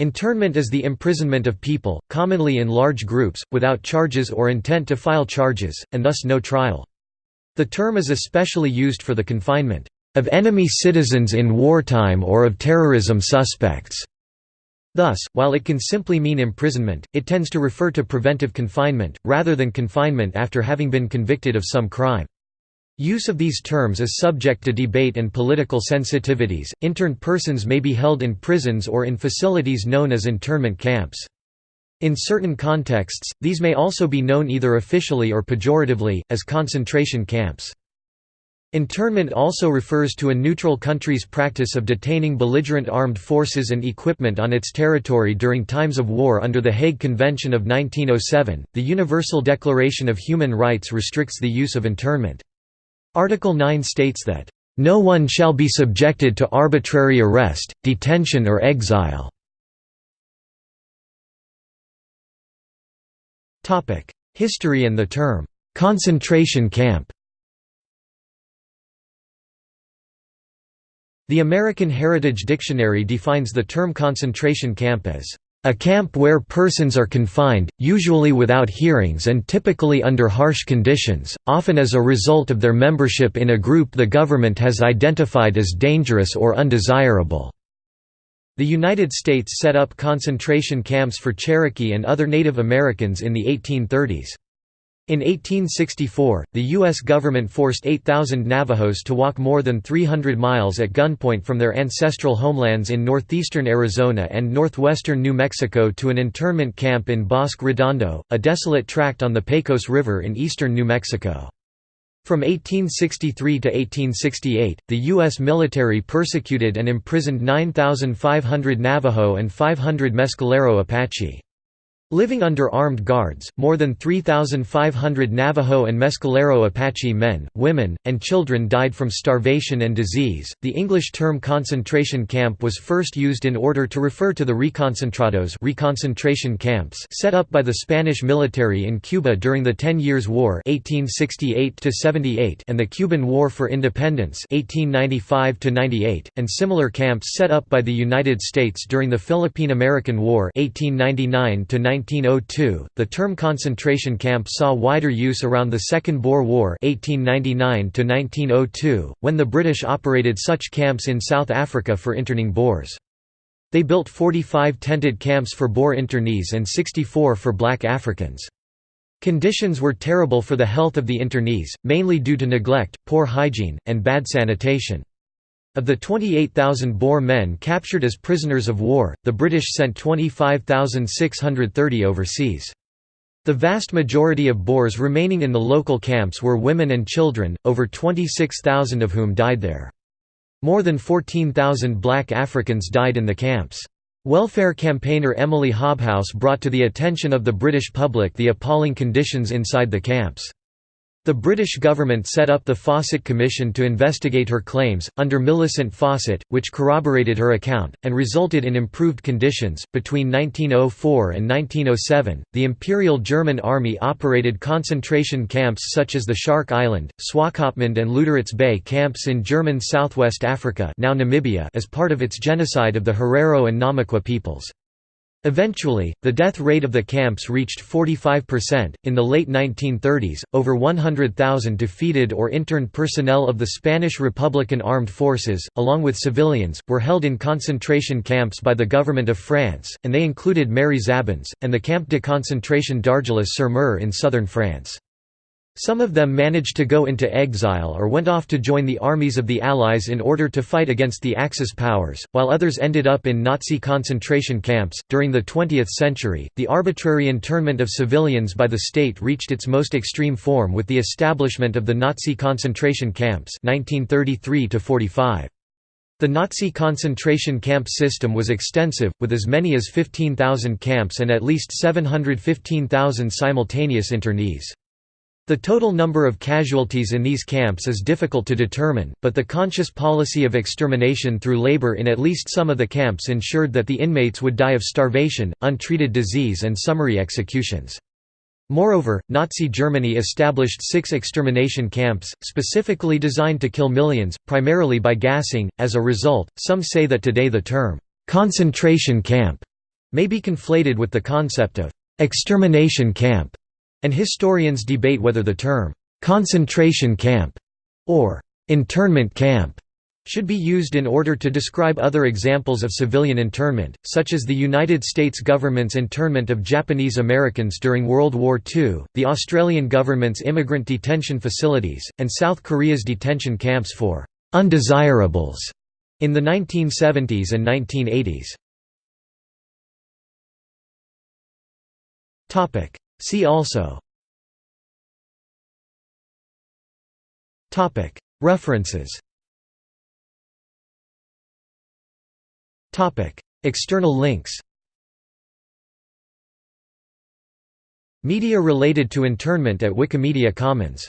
Internment is the imprisonment of people, commonly in large groups, without charges or intent to file charges, and thus no trial. The term is especially used for the confinement of enemy citizens in wartime or of terrorism suspects. Thus, while it can simply mean imprisonment, it tends to refer to preventive confinement, rather than confinement after having been convicted of some crime. Use of these terms is subject to debate and political sensitivities. Interned persons may be held in prisons or in facilities known as internment camps. In certain contexts, these may also be known either officially or pejoratively, as concentration camps. Internment also refers to a neutral country's practice of detaining belligerent armed forces and equipment on its territory during times of war under the Hague Convention of 1907. The Universal Declaration of Human Rights restricts the use of internment. Article 9 states that, "...no one shall be subjected to arbitrary arrest, detention or exile." History and the term, "...concentration camp" The American Heritage Dictionary defines the term concentration camp as a camp where persons are confined, usually without hearings and typically under harsh conditions, often as a result of their membership in a group the government has identified as dangerous or undesirable. The United States set up concentration camps for Cherokee and other Native Americans in the 1830s. In 1864, the U.S. government forced 8,000 Navajos to walk more than 300 miles at gunpoint from their ancestral homelands in northeastern Arizona and northwestern New Mexico to an internment camp in Bosque Redondo, a desolate tract on the Pecos River in eastern New Mexico. From 1863 to 1868, the U.S. military persecuted and imprisoned 9,500 Navajo and 500 Mescalero Apache. Living under armed guards, more than 3,500 Navajo and Mescalero Apache men, women, and children died from starvation and disease. The English term concentration camp was first used in order to refer to the reconcentrados reconcentration camps set up by the Spanish military in Cuba during the Ten Years' War (1868–78) and the Cuban War for Independence (1895–98), and similar camps set up by the United States during the Philippine-American War 1899 1902, the term concentration camp saw wider use around the Second Boer War 1899 when the British operated such camps in South Africa for interning Boers. They built 45 tented camps for Boer internees and 64 for black Africans. Conditions were terrible for the health of the internees, mainly due to neglect, poor hygiene, and bad sanitation. Of the 28,000 Boer men captured as prisoners of war, the British sent 25,630 overseas. The vast majority of Boers remaining in the local camps were women and children, over 26,000 of whom died there. More than 14,000 black Africans died in the camps. Welfare campaigner Emily Hobhouse brought to the attention of the British public the appalling conditions inside the camps. The British government set up the Fawcett Commission to investigate her claims, under Millicent Fawcett, which corroborated her account, and resulted in improved conditions. Between 1904 and 1907, the Imperial German Army operated concentration camps such as the Shark Island, Swakopmund, and Lüderitz Bay camps in German Southwest Africa now Namibia as part of its genocide of the Herero and Namaqua peoples. Eventually, the death rate of the camps reached 45%. In the late 1930s, over 100,000 defeated or interned personnel of the Spanish Republican Armed Forces, along with civilians, were held in concentration camps by the government of France, and they included Mary Zabins, and the Camp de concentration d'Argelès-sur-Mer in southern France. Some of them managed to go into exile or went off to join the armies of the Allies in order to fight against the Axis powers, while others ended up in Nazi concentration camps. During the 20th century, the arbitrary internment of civilians by the state reached its most extreme form with the establishment of the Nazi concentration camps 1933 -45. The Nazi concentration camp system was extensive, with as many as 15,000 camps and at least 715,000 simultaneous internees. The total number of casualties in these camps is difficult to determine, but the conscious policy of extermination through labor in at least some of the camps ensured that the inmates would die of starvation, untreated disease and summary executions. Moreover, Nazi Germany established six extermination camps, specifically designed to kill millions, primarily by gassing. As a result, some say that today the term, concentration camp may be conflated with the concept of «extermination camp», and historians debate whether the term «concentration camp» or «internment camp» should be used in order to describe other examples of civilian internment, such as the United States government's internment of Japanese Americans during World War II, the Australian government's immigrant detention facilities, and South Korea's detention camps for «undesirables» in the 1970s and 1980s. See also. References. External links. Media related to internment at Wikimedia Commons